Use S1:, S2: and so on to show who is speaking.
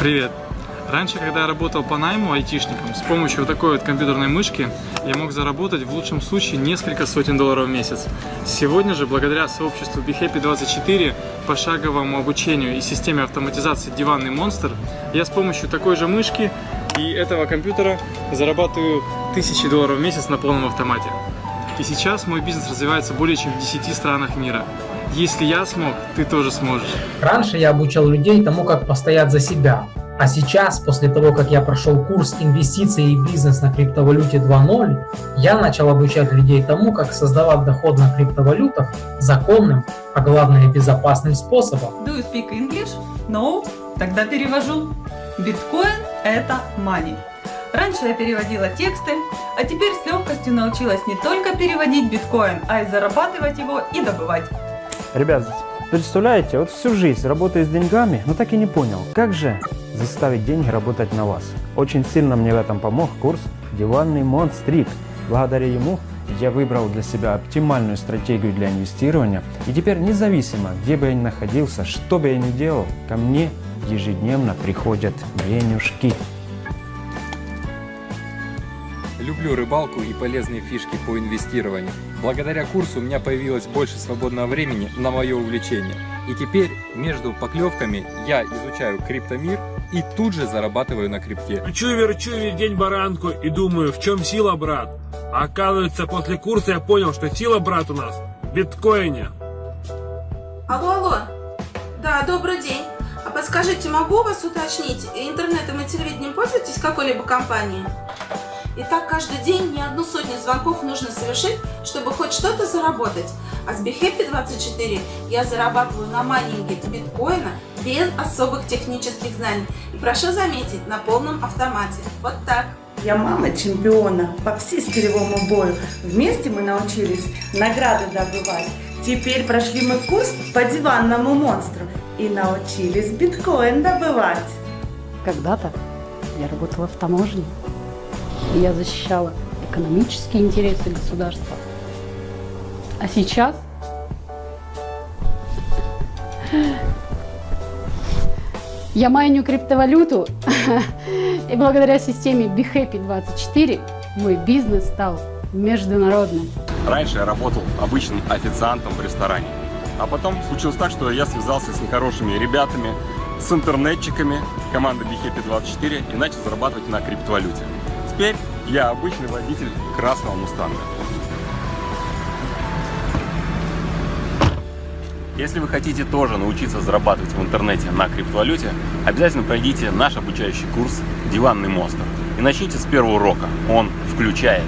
S1: Привет! Раньше, когда я работал по найму айтишником, с помощью вот такой вот компьютерной мышки я мог заработать в лучшем случае несколько сотен долларов в месяц. Сегодня же, благодаря сообществу BeHappy24, пошаговому обучению и системе автоматизации «Диванный монстр», я с помощью такой же мышки и этого компьютера зарабатываю тысячи долларов в месяц на полном автомате. И сейчас мой бизнес развивается более чем в 10 странах мира. Если я смог, ты тоже сможешь.
S2: Раньше я обучал людей тому, как постоять за себя. А сейчас, после того, как я прошел курс инвестиций и бизнес на криптовалюте 2.0, я начал обучать людей тому, как создавать доход на криптовалютах законным, а главное безопасным способом.
S3: Do you speak English? No? Тогда перевожу. Биткоин – это money. Раньше я переводила тексты, а теперь с легкостью научилась не только переводить биткоин, а и зарабатывать его и добывать.
S4: Ребят, представляете, вот всю жизнь работаю с деньгами, но так и не понял, как же заставить деньги работать на вас. Очень сильно мне в этом помог курс «Диванный монстрик». Благодаря ему я выбрал для себя оптимальную стратегию для инвестирования, и теперь независимо, где бы я ни находился, что бы я ни делал, ко мне ежедневно приходят денежки.
S5: Люблю рыбалку и полезные фишки по инвестированию. Благодаря курсу у меня появилось больше свободного времени на мое увлечение. И теперь между поклевками я изучаю криптомир и тут же зарабатываю на крипте.
S6: Кручу-верчу весь день баранку и думаю, в чем сила, брат. А оказывается, после курса я понял, что сила, брат, у нас в биткоине.
S7: Алло, алло. Да, добрый день. А подскажите, могу вас уточнить, интернетом и телевидением пользуетесь какой-либо компанией? И так каждый день не одну сотню звонков нужно совершить, чтобы хоть что-то заработать. А с BeHappy24 я зарабатываю на майнинге биткоина без особых технических знаний. И прошу заметить, на полном автомате. Вот так.
S8: Я мама чемпиона по всестилевому бою. Вместе мы научились награды добывать. Теперь прошли мы курс по диванному монстру и научились биткоин добывать.
S9: Когда-то я работала в таможне, я защищала экономические интересы государства. А сейчас я майню криптовалюту, и благодаря системе BeHappy24 мой бизнес стал международным.
S10: Раньше я работал обычным официантом в ресторане. А потом случилось так, что я связался с нехорошими ребятами, с интернетчиками команды BeHappy24 и начал зарабатывать на криптовалюте. Теперь я обычный водитель красного мустанга. Если вы хотите тоже научиться зарабатывать в интернете на криптовалюте, обязательно пройдите наш обучающий курс «Диванный монстр» и начните с первого урока. Он включает